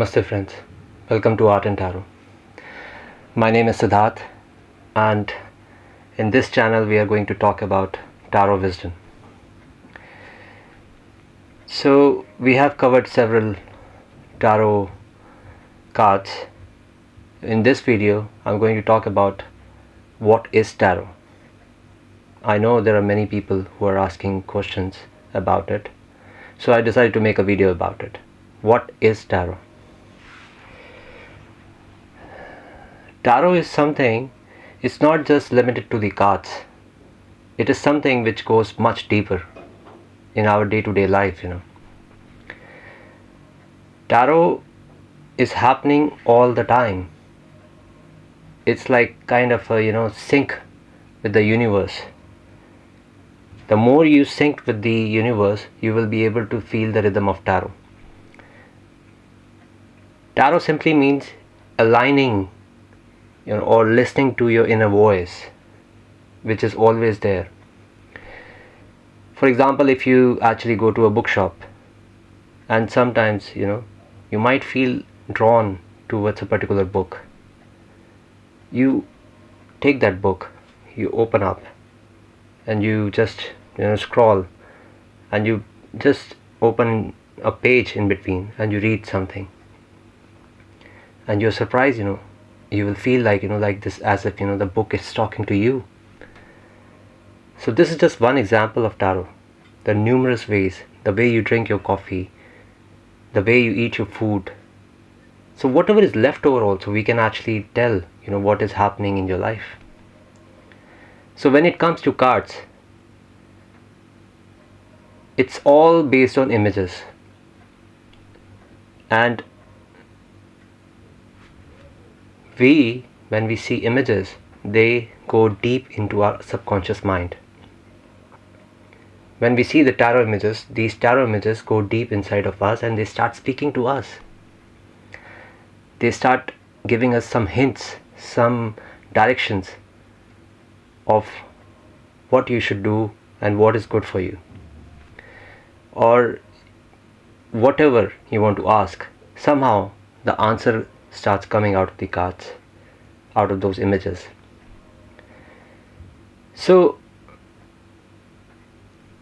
Namaste friends, welcome to Art and Tarot. My name is Siddharth and in this channel we are going to talk about Tarot Wisdom. So we have covered several Tarot cards. In this video I'm going to talk about what is Tarot. I know there are many people who are asking questions about it so I decided to make a video about it. What is Tarot? Tarot is something, it's not just limited to the cards. It is something which goes much deeper in our day-to-day -day life, you know. Tarot is happening all the time. It's like kind of a, you know, sync with the universe the more you sync with the universe, you will be able to feel the rhythm of tarot. Tarot simply means aligning you know, or listening to your inner voice, which is always there. For example, if you actually go to a bookshop and sometimes, you know, you might feel drawn towards a particular book. You take that book, you open up and you just you know scroll and you just open a page in between and you read something and you're surprised you know you will feel like you know like this as if you know the book is talking to you. So this is just one example of tarot. The numerous ways. The way you drink your coffee. The way you eat your food. So whatever is left over also we can actually tell you know what is happening in your life. So when it comes to cards it's all based on images. And we when we see images they go deep into our subconscious mind. When we see the tarot images these tarot images go deep inside of us and they start speaking to us. They start giving us some hints some directions of what you should do and what is good for you. Or whatever you want to ask somehow the answer starts coming out of the cards out of those images. So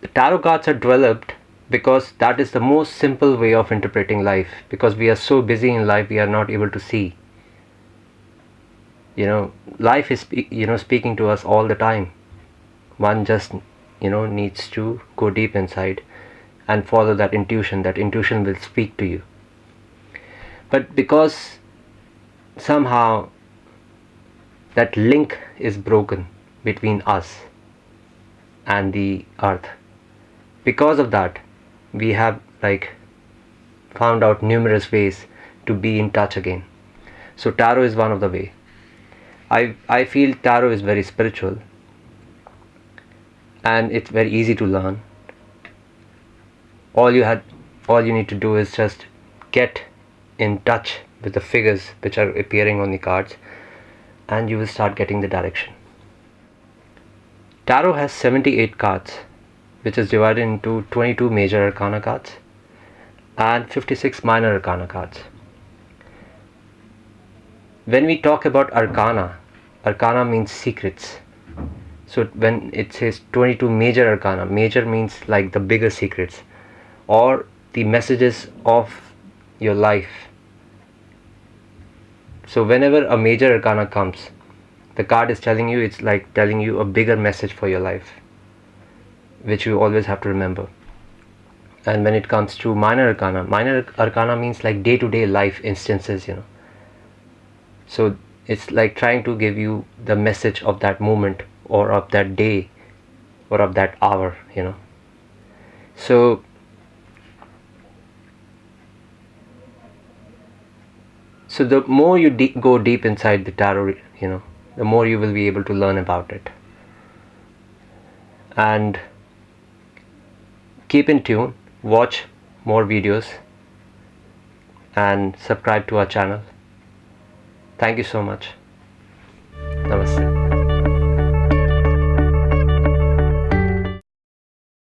the tarot cards are developed because that is the most simple way of interpreting life because we are so busy in life we are not able to see. You know life is you know speaking to us all the time. One just you know needs to go deep inside and follow that intuition that intuition will speak to you. But because somehow that link is broken between us and the earth. Because of that we have like found out numerous ways to be in touch again. So tarot is one of the way. I i feel tarot is very spiritual and it's very easy to learn. All you had all you need to do is just get in touch with the figures which are appearing on the cards and you will start getting the direction. Tarot has 78 cards which is divided into 22 major arcana cards and 56 minor arcana cards. When we talk about arcana arcana means secrets. So when it says 22 major arcana major means like the bigger secrets or the messages of your life so whenever a major arcana comes the card is telling you it's like telling you a bigger message for your life which you always have to remember. And when it comes to minor arcana minor arcana means like day-to-day -day life instances you know. So it's like trying to give you the message of that moment or of that day or of that hour you know. So so the more you de go deep inside the tarot you know the more you will be able to learn about it. And keep in tune watch more videos and subscribe to our channel. Thank you so much. Namaste